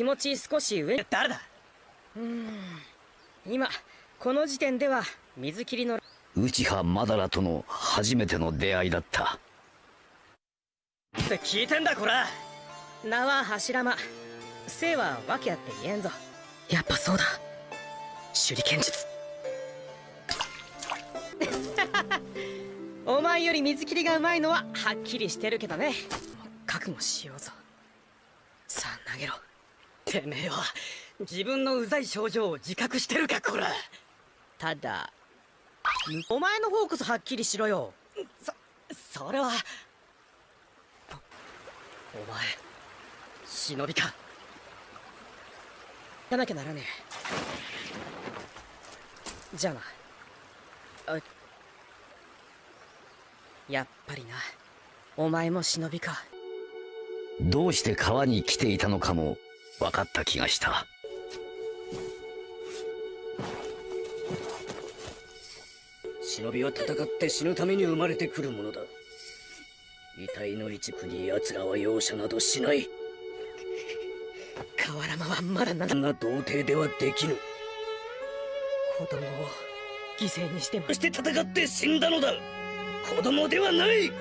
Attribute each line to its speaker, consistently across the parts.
Speaker 1: 気持ち少し上。
Speaker 2: 誰だ？
Speaker 1: うん。今この時点では水切りの。
Speaker 3: 内葉マダラとの初めての出会いだった。
Speaker 2: って聞いてんだこら。
Speaker 1: 名は柱間。姓は訳あって言えんぞ。やっぱそうだ。手裏剣術。お前より水切りがうまいのははっきりしてるけどね。覚悟しようぞ。さあ投げろ
Speaker 2: てめえは自分のうざい症状を自覚してるかこら。
Speaker 1: ただお前の方こそはっきりしろよ。
Speaker 2: そそれはお前忍びか。
Speaker 1: やなきゃならねえ。じゃあな。あやっぱりな。お前も忍びか。
Speaker 3: どうして川に来ていたのかも分かった気がした。
Speaker 4: 忍びは戦って死ぬために生まれてくるものだ。遺体の一部に奴らは容赦などしない。
Speaker 1: 河原間はまだな
Speaker 4: そんな童貞ではできぬ。
Speaker 1: 子供を犠牲にしても。
Speaker 4: そして戦って死んだのだ。子供ではない。
Speaker 1: っ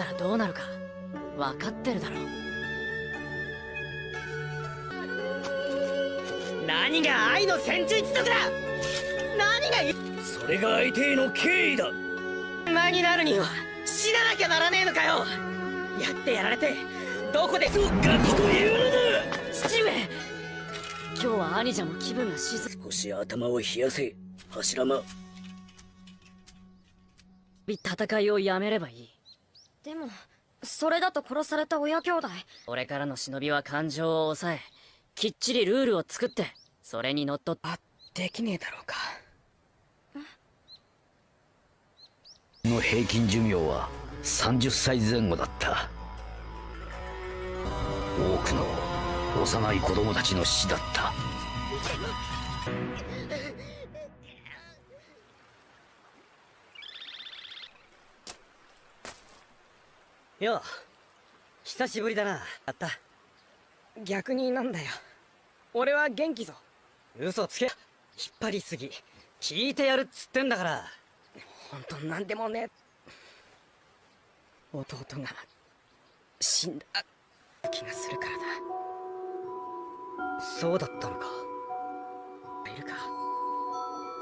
Speaker 1: たらどうなるか分かってるだろ何が愛の戦術一族だ。何が
Speaker 4: それが相手への敬意だ。
Speaker 1: 馬になるには死ななきゃならねえのかよ。やってやられてどこで。
Speaker 4: そうガキというのだ。
Speaker 1: 父上。今日は兄者も気分が静か
Speaker 4: 少し頭を冷やせ。柱間。
Speaker 1: 戦いをやめればいい。
Speaker 5: でもそれだと殺された親兄弟。
Speaker 1: 俺からの忍びは感情を抑えきっちりルールを作ってそれにのっとっあできねえだろうか。
Speaker 3: の平均寿命は30歳前後だった。多くの幼い子供たちの死だった。
Speaker 2: よう久しぶりだなあった。
Speaker 1: 逆になんだよ。俺は元気ぞ
Speaker 2: 嘘つけ。引っ張りすぎ。聞いてやるっつってんだから。
Speaker 1: 本当なんでもね。弟が死んだ気がするからだ
Speaker 2: そうだったのか。
Speaker 1: いるか。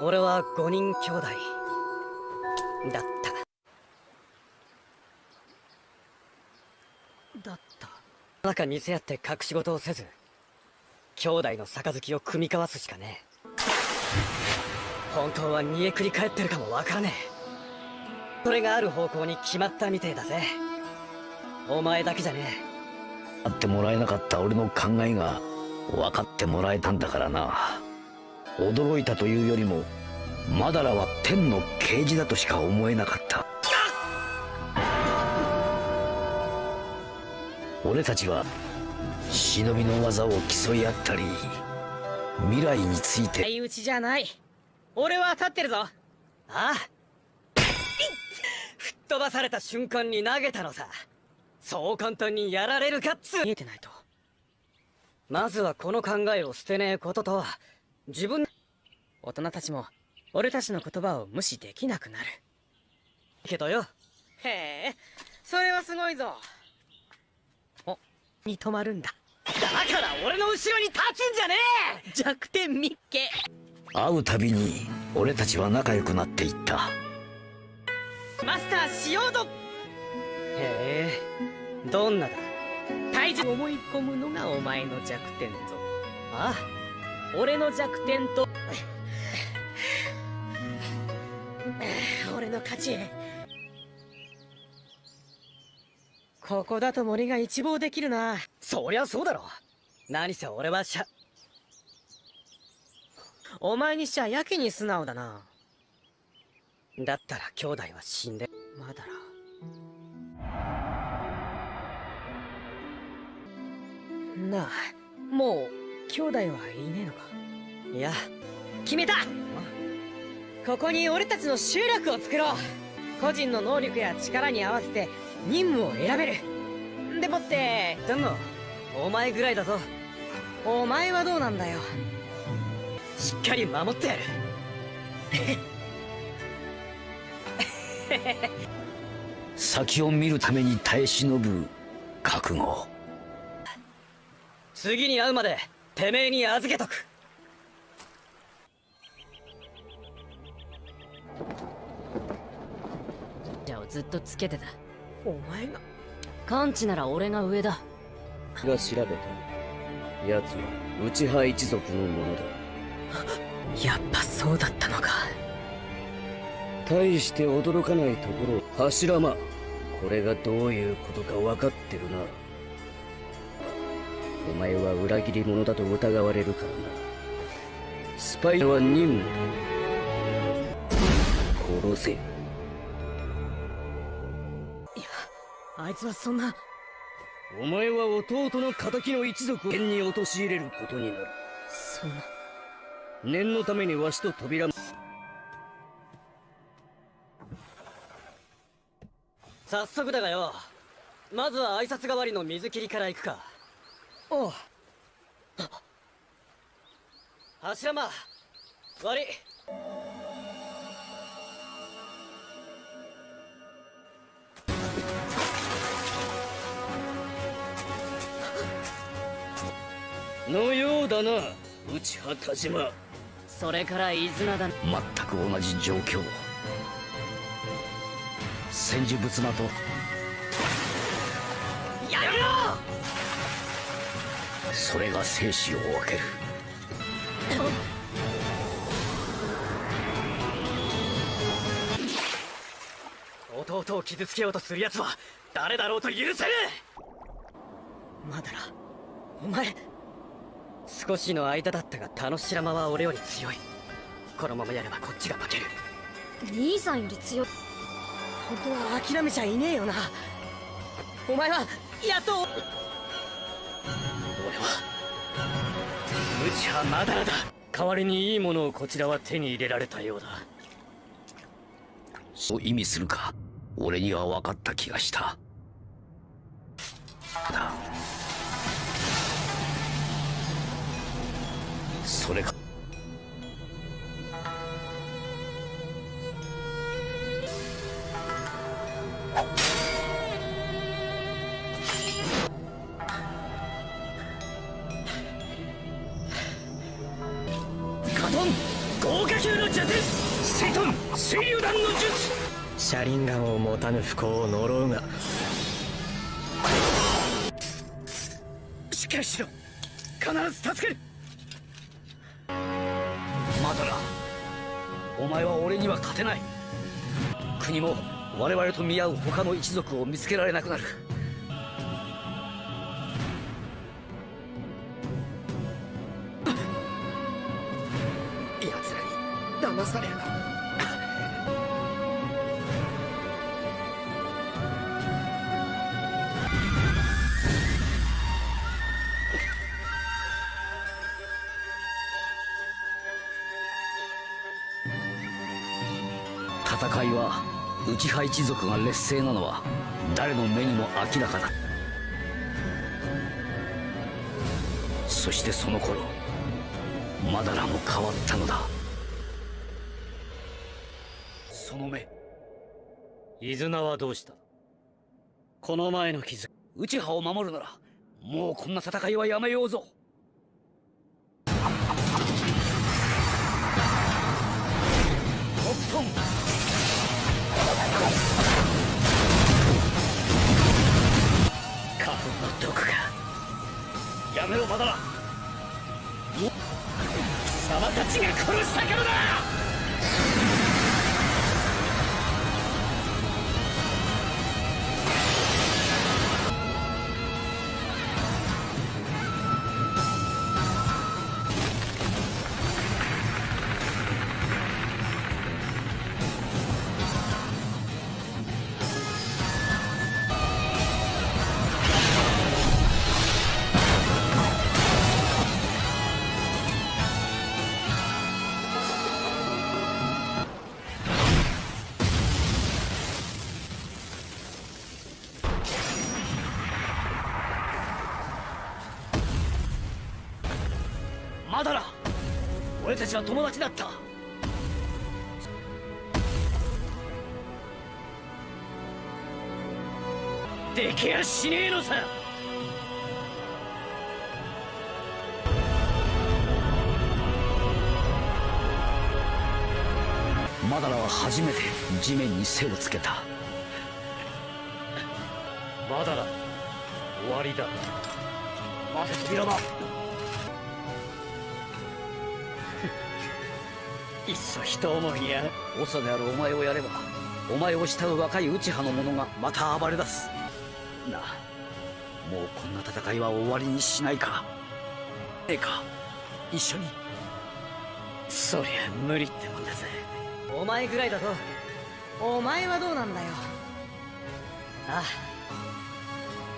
Speaker 2: 俺は5人兄弟。だった。
Speaker 1: だった。
Speaker 2: 中見せ合って隠し事をせず。兄弟の杯を組み交わすしかねえ。本当は煮えくり返ってるかもわからねえ。それがある方向に決まったみてえだぜ。お前だけじゃね
Speaker 3: 会ってもらえなかった俺の考えが分かってもらえたんだからな。驚いたというよりもマダラは天の啓示だとしか思えなかった。俺たちは忍びの技を競い合ったり未来について。
Speaker 1: 相打ちじゃない。俺は立ってるぞ。
Speaker 2: ああ。吹っ飛ばされた瞬間に投げたのさ。そう簡単にやられるかっつ
Speaker 1: 見えてないと。
Speaker 2: まずはこの考えを捨てねえことと自分。
Speaker 1: 大人たちも俺たちの言葉を無視できなくなる。
Speaker 2: けどよ。
Speaker 1: へえ。それはすごいぞ。おに止まるんだ。
Speaker 2: だから俺の後ろに立つんじゃねえ！
Speaker 1: 弱点ミッケ
Speaker 3: 会うたびに俺たちは仲良くなっていった。
Speaker 1: マスターしようぞ。
Speaker 2: へえどんなだ？
Speaker 1: 体重思い込むのがお前の弱点ぞ。
Speaker 2: あ
Speaker 1: 俺の弱点と。俺の勝ちここだと森が一望できるな。
Speaker 2: そりゃそうだろ。何せ俺はしゃ
Speaker 1: お前にしちゃやけに素直だな。
Speaker 2: だったら兄弟は死んで
Speaker 1: まだらなあもう兄弟はいねえのか。
Speaker 2: いや
Speaker 1: 決めた。ここに俺たちの集落を作ろう。個人の能力や力に合わせて任務を選べる。でもって
Speaker 2: でもお前ぐらいだぞ。
Speaker 1: お前はどうなんだよ。
Speaker 2: しっかり守ってやる。
Speaker 3: 先を見るために耐え忍ぶ覚悟。
Speaker 2: 次に会うまでてめえに預けとく。
Speaker 5: じゃあずっとつけてた
Speaker 1: お前が。
Speaker 5: 感知なら俺が上だ。
Speaker 4: が調べた奴は内派一族のものだ。
Speaker 1: やっぱそうだったのか。
Speaker 4: 大して驚かないところ柱間。これがどういうことか分かってるな。お前は裏切り者だと疑われるからな。スパイは任務だ。殺せ
Speaker 1: あいつはそんな。
Speaker 4: お前は弟の仇の一族を剣に陥れることになる。
Speaker 1: そんな。
Speaker 4: 念のためにわしと扉。
Speaker 2: 早速だがよ。まずは挨拶代わりの水切りから行くか。
Speaker 1: おう。
Speaker 2: 柱間。悪い
Speaker 4: のようだな。内派田島。
Speaker 5: それから伊豆名だ。
Speaker 3: 全く同じ状況。戦時仏間と。
Speaker 2: やめろ！
Speaker 3: それが生死を分ける。
Speaker 2: 弟を傷つけようとする奴は誰だろうと許せね
Speaker 1: まだらお前
Speaker 2: え少しの間だったが田之白間は俺より強い。このままやればこっちが負ける。
Speaker 5: 兄さんより強い。
Speaker 1: 本当は諦めちゃいねえよな。お前はやっと
Speaker 2: 俺は内派まだらだ。代わりにいいものをこちらは手に入れられたようだ。
Speaker 3: そう意味するか。俺には分かった気がした。だそれか。
Speaker 1: 車輪ガンを持たぬ不幸を呪うが。
Speaker 4: しっかりしろ。必ず助ける
Speaker 3: 前は俺には勝てない。国も我々と見合う他の一族を見つけられなくなる。
Speaker 1: 奴らに騙されるな。
Speaker 3: 戦いは内派一族が劣勢なのは誰の目にも明らかだ。そしてその頃マダラも変わったのだ。その目
Speaker 4: 伊豆名はどうしたこの前の傷
Speaker 3: 内派を守るならもうこんな戦いはやめようぞ。
Speaker 4: やめろまだ貴様たちが殺したからだ。
Speaker 3: まだら俺たちは友達だった。
Speaker 4: できやしねえのさ。
Speaker 3: マダラは初めて地面に背をつけた。
Speaker 4: まだだ。終わりだ。
Speaker 3: 待て扉だ
Speaker 4: いっそ人思いや。
Speaker 3: 長であるお前をやればお前を慕う若い内派の者がまた暴れ出す。なあもうこんな戦いは終わりにしないか。ええか一緒に。
Speaker 4: そりゃ無理ってもんだぜ。
Speaker 2: お前ぐらいだと
Speaker 1: お前はどうなんだよ。
Speaker 2: あ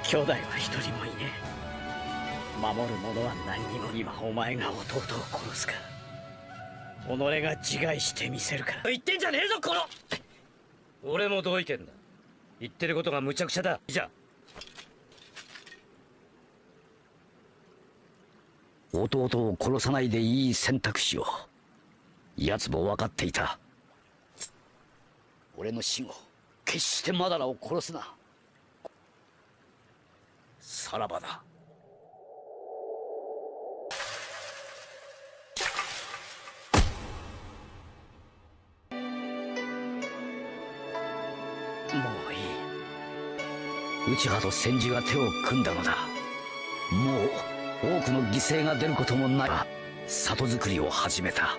Speaker 4: 兄弟は一人もいねえ。守る者は何にも今お前が弟を殺すか己が自害してみせるか
Speaker 2: 言ってんじゃねえぞこの！
Speaker 4: 俺も同意見だ。言ってることが無茶苦茶だ。じゃあ。
Speaker 3: 弟を殺さないでいい選択肢を。奴も分かっていた。俺の死後決してマダラを殺すな。さらばだ内派と千住が手を組んだのだ。もう多くの犠牲が出ることもない。里作りを始めた。